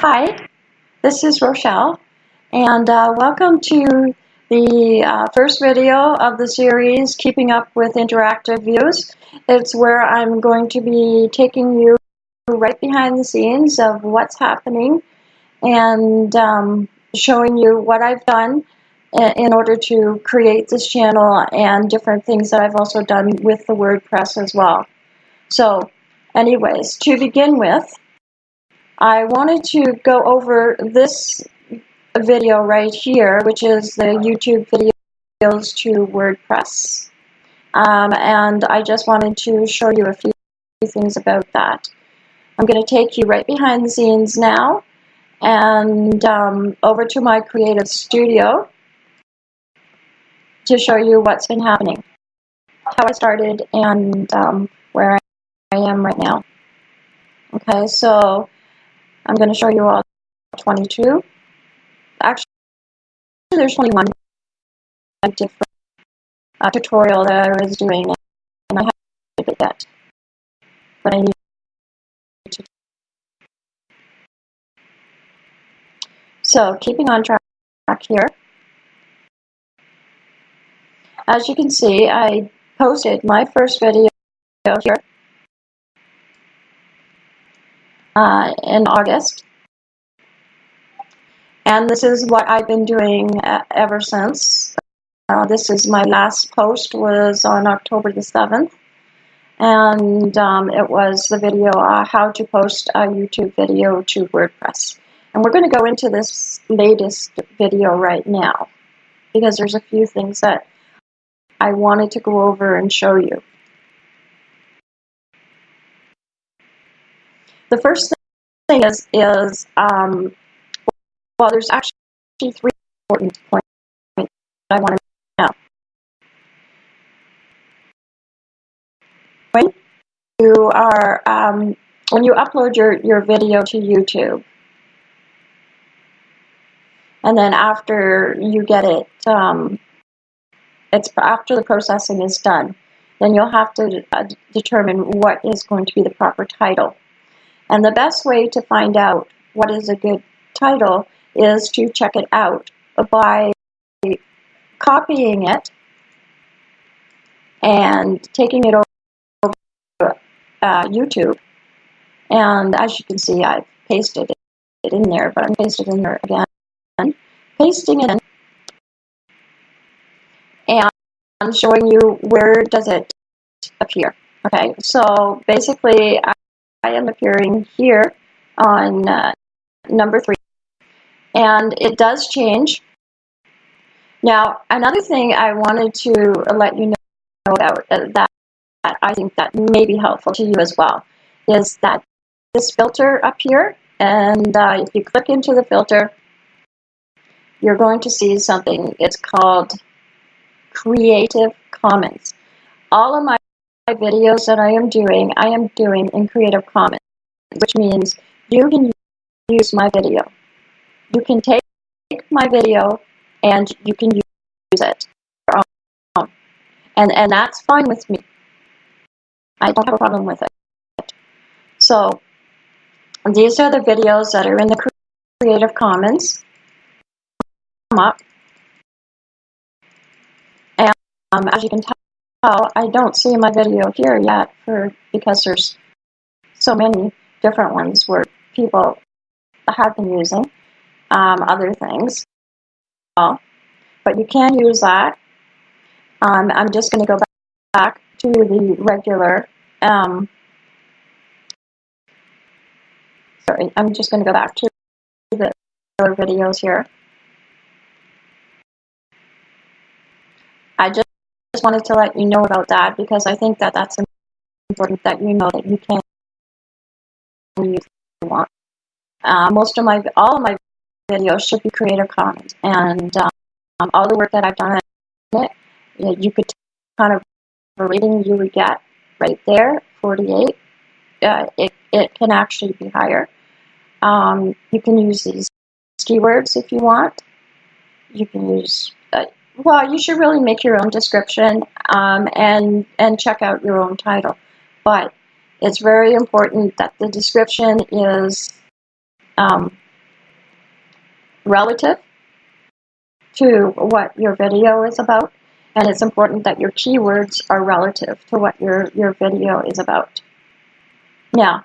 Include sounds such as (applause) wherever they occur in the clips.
Hi, this is Rochelle, and uh, welcome to the uh, first video of the series, Keeping Up with Interactive Views. It's where I'm going to be taking you right behind the scenes of what's happening and um, showing you what I've done in order to create this channel and different things that I've also done with the WordPress as well. So anyways, to begin with, I wanted to go over this video right here, which is the YouTube videos to WordPress. Um, and I just wanted to show you a few things about that. I'm going to take you right behind the scenes now and um, over to my Creative Studio to show you what's been happening, how I started, and um, where I am right now. Okay, so I'm going to show you all 22. Actually, there's 21 different uh, tutorial that I was doing, and I have to get that. But I need to. So, keeping on track here. As you can see, I posted my first video here uh, in August. And this is what I've been doing uh, ever since. Uh, this is my last post was on October the 7th. And um, it was the video, uh, how to post a YouTube video to WordPress. And we're going to go into this latest video right now because there's a few things that I wanted to go over and show you. The first thing is, is um, well, there's actually three important points that I want to know. When you are, um, when you upload your, your video to YouTube, and then after you get it, um, it's after the processing is done, then you'll have to uh, determine what is going to be the proper title. And the best way to find out what is a good title is to check it out by copying it and taking it over to uh, YouTube. And as you can see, I've pasted it in there, but I'm pasting it in there again. Pasting it in and showing you where does it appear. Okay, so basically I, am appearing here on uh, number three and it does change. Now, another thing I wanted to let you know about uh, that, that I think that may be helpful to you as well is that this filter up here, and uh, if you click into the filter, you're going to see something. It's called Creative Commons. All of my videos that I am doing, I am doing in Creative Commons, which means you can use my video. You can take my video and you can use it. And, and that's fine with me. I don't have a problem with it. So these are the videos that are in the Creative Commons. Come up. And um, as you can tell, I don't see my video here yet for because there's so many different ones where people have been using um, other things. But you can use that. Um, I'm just going to go back to the regular. Um, sorry, I'm just going to go back to the other videos here. I just, just wanted to let you know about that because I think that that's important that you know that you can use you want. Uh, most of my, all of my videos should be Creative Commons. And um, all the work that I've done it, you, know, you could kind of a rating you would get right there, 48. Uh, it, it can actually be higher. Um, you can use these keywords if you want. You can use, well, you should really make your own description um, and, and check out your own title. But it's very important that the description is um, relative to what your video is about, and it's important that your keywords are relative to what your, your video is about. Now,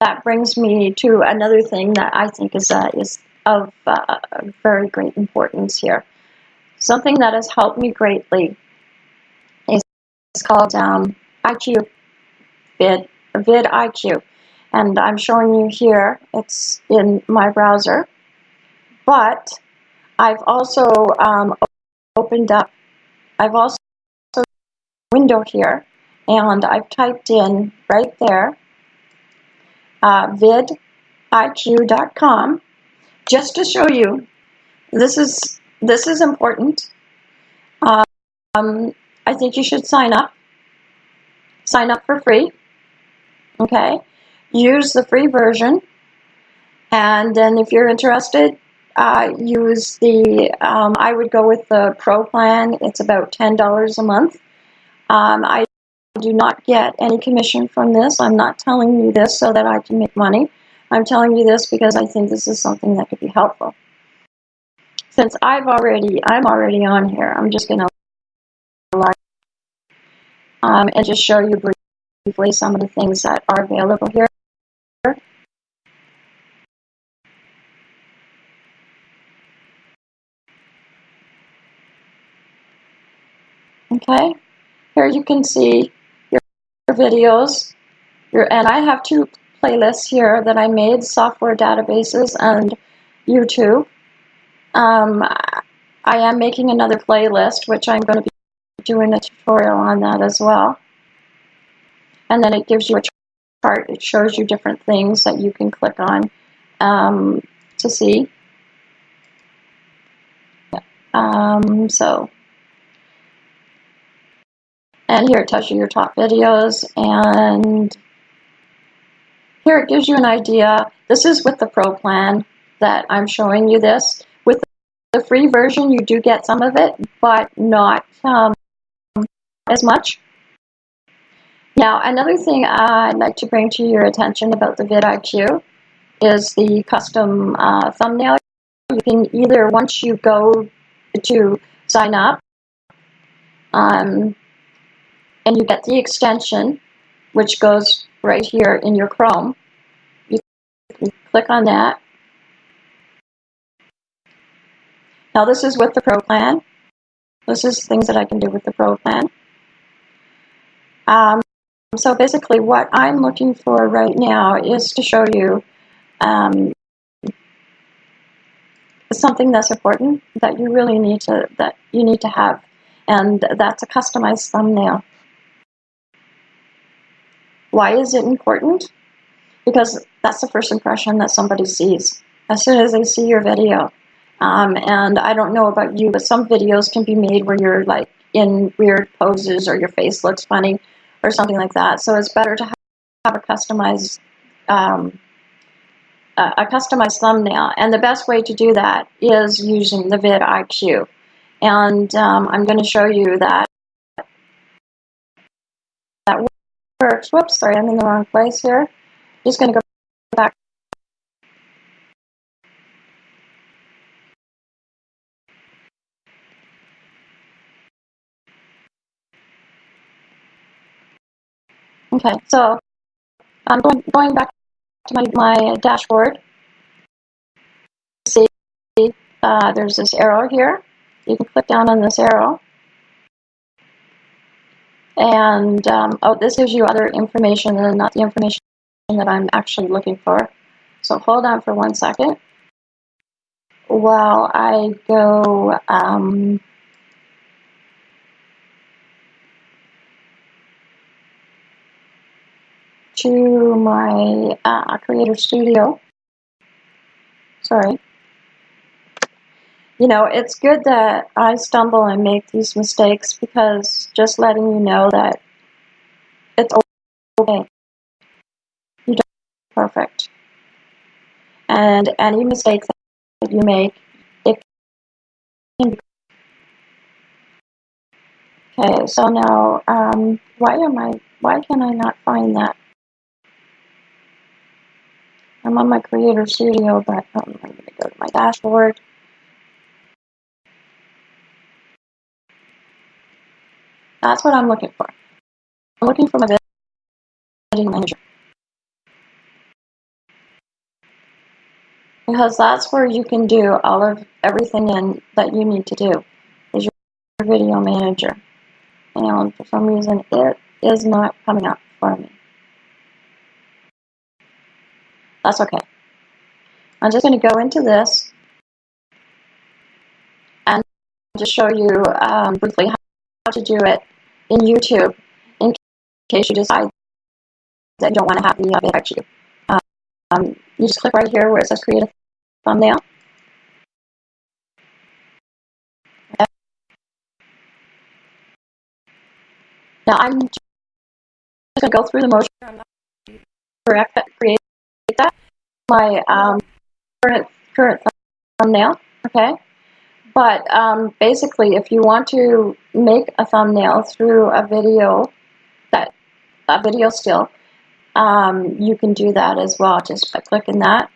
that brings me to another thing that I think is, uh, is of uh, very great importance here. Something that has helped me greatly is called um, IQ Vid, vidIQ. And I'm showing you here, it's in my browser. But I've also um, opened up, I've also window here, and I've typed in right there, uh, vidiq.com, just to show you, this is, this is important. Um, I think you should sign up. Sign up for free. Okay. Use the free version. And then if you're interested, uh, use the, um, I would go with the Pro plan. It's about $10 a month. Um, I do not get any commission from this. I'm not telling you this so that I can make money. I'm telling you this because I think this is something that could be helpful. Since I've already, I'm already on here, I'm just going to um, and just show you briefly some of the things that are available here. Okay, here you can see your, videos, your, and I have two playlists here that I made, software databases and YouTube. Um, I am making another playlist, which I'm going to be doing a tutorial on that as well. And then it gives you a chart. It shows you different things that you can click on um, to see. Um, so and here it tells you your top videos, and here it gives you an idea. This is with the Pro plan that I'm showing you this. The free version, you do get some of it, but not um, as much. Now, another thing I'd like to bring to your attention about the vidIQ is the custom uh, thumbnail. You can either, once you go to sign up, um, and you get the extension, which goes right here in your Chrome. You click on that. Now this is with the Pro plan. This is things that I can do with the Pro plan. Um, so basically what I'm looking for right now is to show you um, something that's important that you really need to that you need to have and that's a customized thumbnail. Why is it important? Because that's the first impression that somebody sees as soon as they see your video. Um, and I don't know about you, but some videos can be made where you're like in weird poses or your face looks funny or something like that. So it's better to have a customized um, a customized thumbnail. And the best way to do that is using the vidIQ. And um, I'm going to show you that that works. Whoops, sorry, I'm in the wrong place here. Just going to go back. Okay, so I'm going, going back to my, my dashboard. See, uh, there's this arrow here. You can click down on this arrow. And, um, oh, this gives you other information and not the information that I'm actually looking for. So hold on for one second while I go um, to my uh, Creator Studio. Sorry you know, it's good that I stumble and make these mistakes because just letting you know that it's okay. You don't perfect. And any mistake that you make, it can be. Okay, so now, um, why am I, why can I not find that? I'm on my Creator Studio, but um, I'm going to go to my dashboard. That's what I'm looking for. I'm looking for my video Manager. Because that's where you can do all of everything in that you need to do is your video manager. And for some reason it is not coming up for me. That's okay. I'm just going to go into this and just show you um, briefly how to do it in YouTube in case you decide that you don't want to have the uh, affect you. Um, you just click right here where it says create a thumbnail. Now I'm just going to go through the motion. Correct create. My um, current current thumbnail. Okay. But um, basically, if you want to make a thumbnail through a video, that a video still, um, you can do that as well, just by clicking that.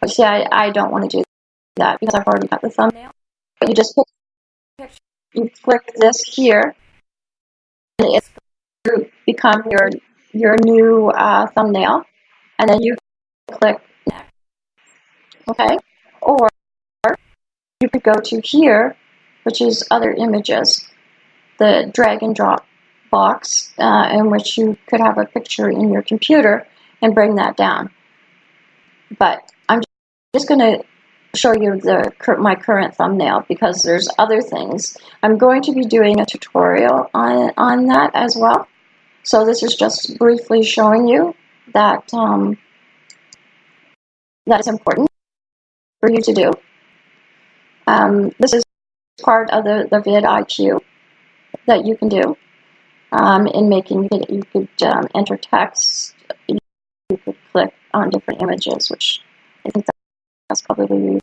But see, I, I don't want to do that because I've already got the thumbnail. But you just you click this here, and it's become your your new uh, thumbnail, and then you click. Okay, or you could go to here, which is other images, the drag and drop box uh, in which you could have a picture in your computer and bring that down. But I'm just going to show you the my current thumbnail because there's other things. I'm going to be doing a tutorial on, on that as well. So this is just briefly showing you that um, that is important for you to do. Um, this is part of the, the vidIQ that you can do um, in making it. You could um, enter text, you could click on different images, which I think that's probably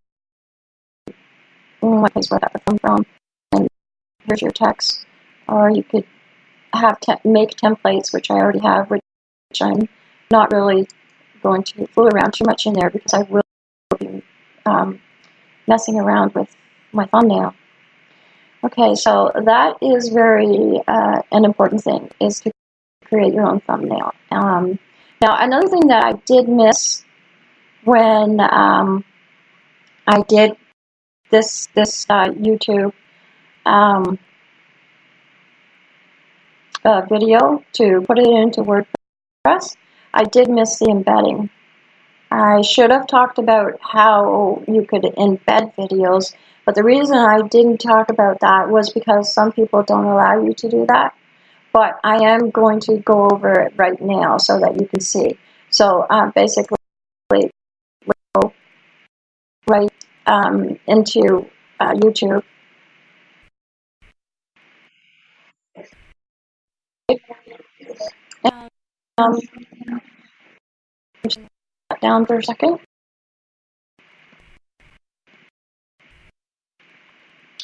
what place where got the phone from. And here's your text. Or you could have te make templates, which I already have, which I'm not really going to fool around too much in there because I will be um, messing around with my thumbnail. Okay, so that is very uh, an important thing, is to create your own thumbnail. Um, now, another thing that I did miss when um, I did this this uh, YouTube um, uh, video to put it into WordPress, I did miss the embedding. I should have talked about how you could embed videos, but the reason I didn't talk about that was because some people don't allow you to do that. But I am going to go over it right now so that you can see. So uh, basically, we'll right um, into uh, YouTube. Um, down for a second.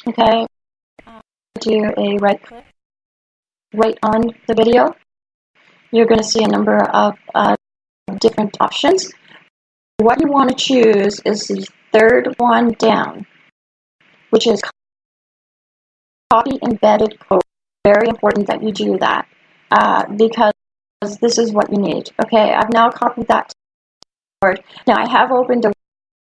Okay, do a right click right on the video. You're going to see a number of uh, different options. What you want to choose is the third one down, which is copy embedded code. Very important that you do that uh, because this is what you need. Okay, I've now copied that now I have opened a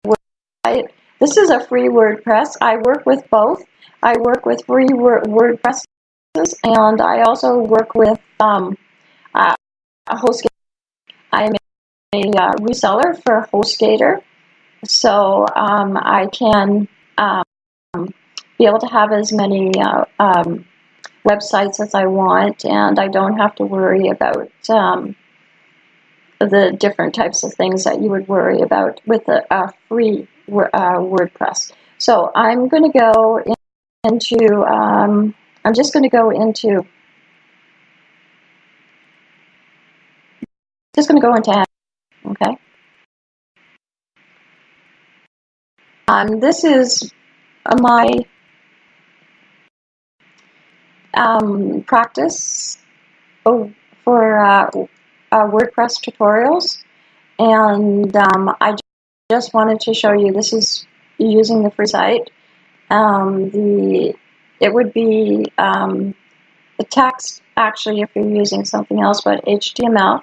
website. This is a free WordPress. I work with both. I work with free WordPresses and I also work with um, uh, a HostGator. I am a uh, reseller for HostGator, so um, I can um, be able to have as many uh, um, websites as I want, and I don't have to worry about um, the different types of things that you would worry about with a, a free uh, WordPress. So I'm going to go in, into, um, I'm just going to go into, just going to go into, okay. Um, this is my um, practice oh, for uh, uh, WordPress tutorials. And um, I just wanted to show you this is using the free site. Um, the it would be um, the text actually if you're using something else but HTML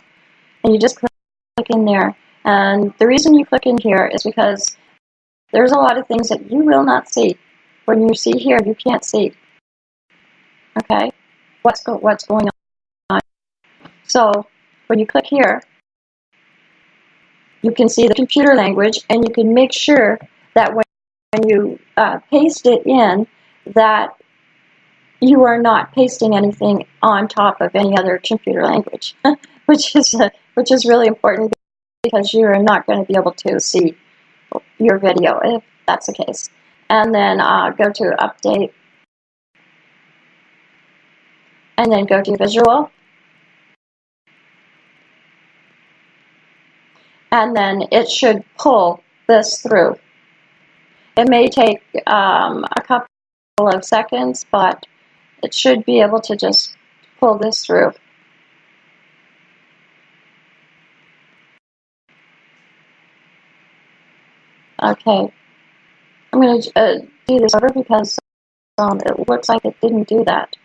and you just click in there. And the reason you click in here is because there's a lot of things that you will not see. When you see here you can't see. Okay? What's go what's going on? So when you click here you can see the computer language and you can make sure that when you uh, paste it in that you are not pasting anything on top of any other computer language, (laughs) which is uh, (laughs) which is really important because you are not going to be able to see your video if that's the case. And then uh, go to update, and then go to visual, and then it should pull this through. It may take um, a couple of seconds, but it should be able to just pull this through. Okay, I'm going to uh, do this over because um, it looks like it didn't do that.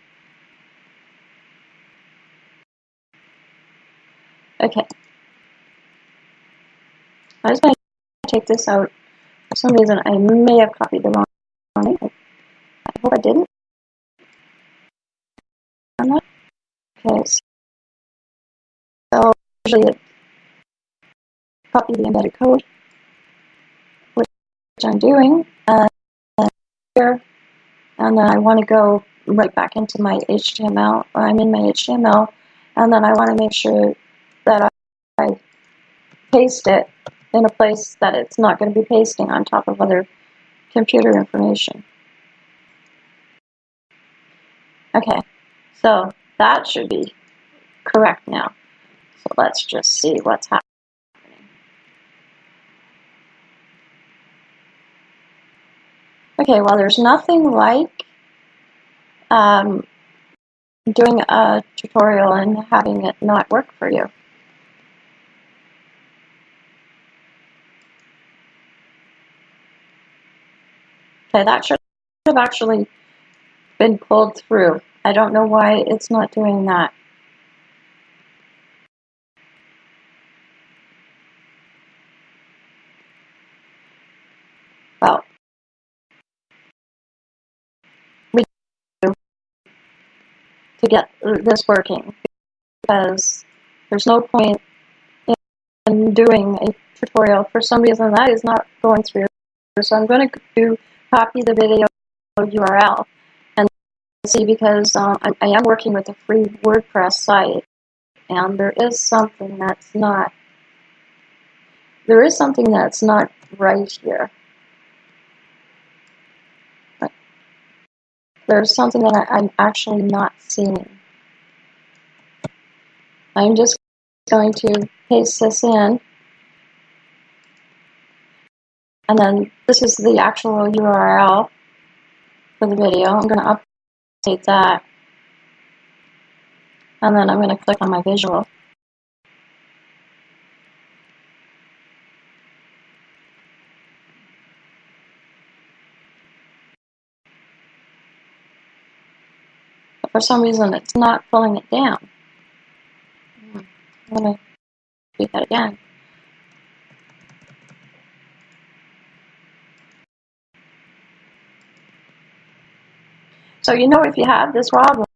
Okay. I was going to take this out. For some reason, I may have copied the wrong one. I hope I didn't. Okay, so usually it copy the embedded code, which I'm doing, and here, and then I want to go right back into my HTML. I'm in my HTML, and then I want to make sure that I paste it in a place that it's not going to be pasting on top of other computer information. Okay, so that should be correct now. So let's just see what's happening. Okay, well there's nothing like um, doing a tutorial and having it not work for you. Okay, that should have actually been pulled through. I don't know why it's not doing that. Well, we do to get this working because there's no point in doing a tutorial for some reason that is not going through. So I'm going to do copy the video URL And see because uh, I, I am working with a free WordPress site and there is something that's not there is something that's not right here. There's something that I, I'm actually not seeing. I'm just going to paste this in and then this is the actual URL for the video. I'm going to update that. And then I'm going to click on my visual. But for some reason, it's not pulling it down. Hmm. I'm going to do that again. So you know if you have this problem,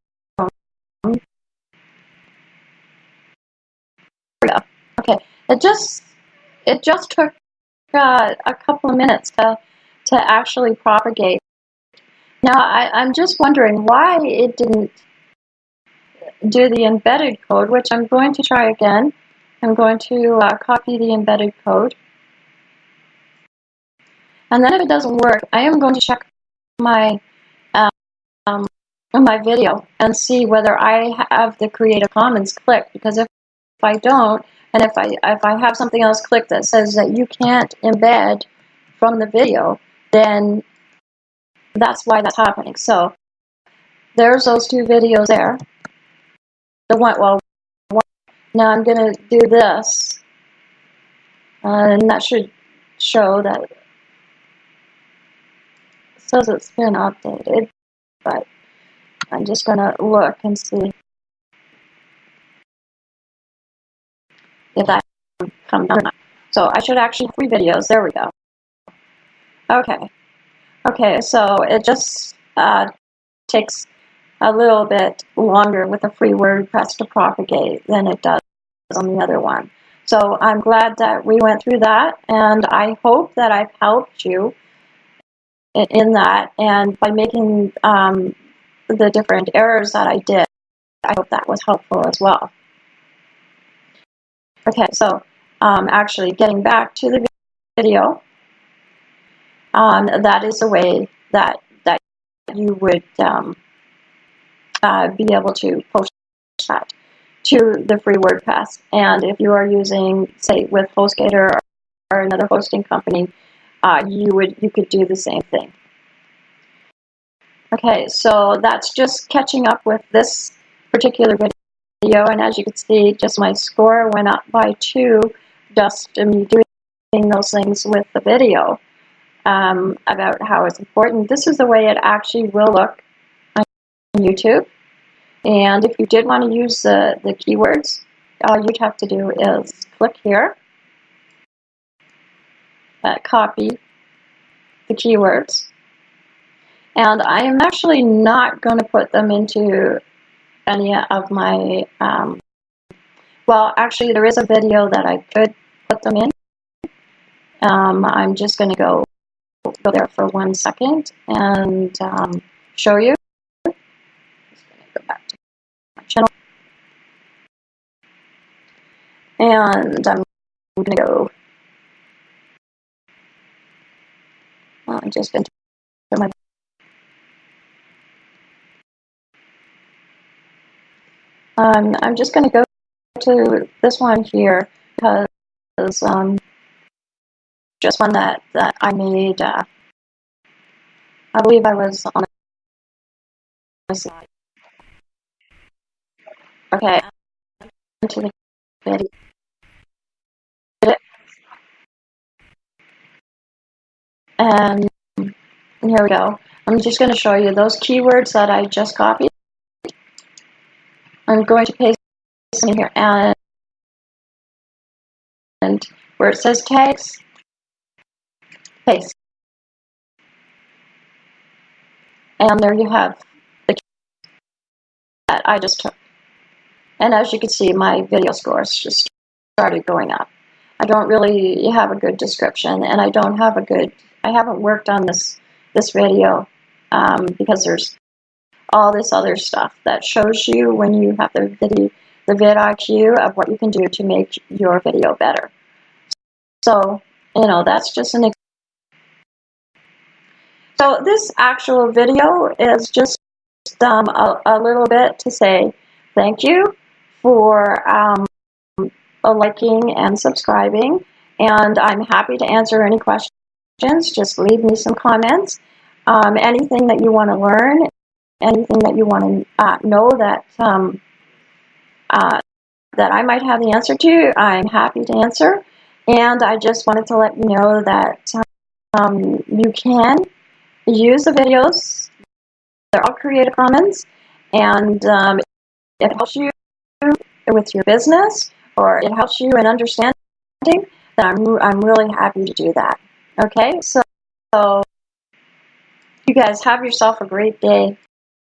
okay, it just it just took uh, a couple of minutes to to actually propagate. Now I, I'm just wondering why it didn't do the embedded code, which I'm going to try again. I'm going to uh, copy the embedded code. And then if it doesn't work, I am going to check my um, my video and see whether I have the Creative Commons clicked because if, if I don't and if I if I have something else clicked that says that you can't embed from the video then that's why that's happening. So there's those two videos there. The one well one, now I'm gonna do this. Uh, and that should show that it says it's been updated but I'm just going to look and see if that come down. So I should actually three videos. There we go. Okay. Okay, so it just uh, takes a little bit longer with a free WordPress to propagate than it does on the other one. So I'm glad that we went through that, and I hope that I've helped you in that. And by making um, the different errors that I did, I hope that was helpful as well. Okay, so um, actually getting back to the video, um, that is a way that, that you would um, uh, be able to post that to the free WordPress. And if you are using, say, with HostGator or another hosting company, uh, you would you could do the same thing. Okay, so that's just catching up with this particular video, and as you can see, just my score went up by two just me doing those things with the video um, about how it's important. This is the way it actually will look on YouTube. And if you did want to use the, the keywords, all you'd have to do is click here, uh, copy the keywords, and I am actually not going to put them into any of my, um, well, actually there is a video that I could put them in. Um, I'm just going to go go there for one second and um, show you. Go back to my channel. And I'm going to go. Uh, just into my. Um, I'm just going to go to this one here because um, just one that, that I made, uh, I believe I was on a slide. Okay, the video. And here we go. I'm just going to show you those keywords that I just copied. I'm going to paste in here and, and where it says tags, paste. And there you have the that I just took. And as you can see, my video scores just started going up. I don't really have a good description, and I don't have a good, I haven't worked on this, this video um, because there's all this other stuff that shows you when you have the video, the vidIQ of what you can do to make your video better. So, you know, that's just an so this actual video is just um, a, a, little bit to say thank you for um, liking and subscribing. And I'm happy to answer any questions. Just leave me some comments. Um, anything that you want to learn, anything that you want to uh, know that um, uh, that I might have the answer to, I'm happy to answer. And I just wanted to let you know that um, you can use the videos. They're all Creative Commons, and um, it helps you with your business, or it helps you in understanding. That I'm I'm really happy to do that. Okay, so, so you guys have yourself a great day.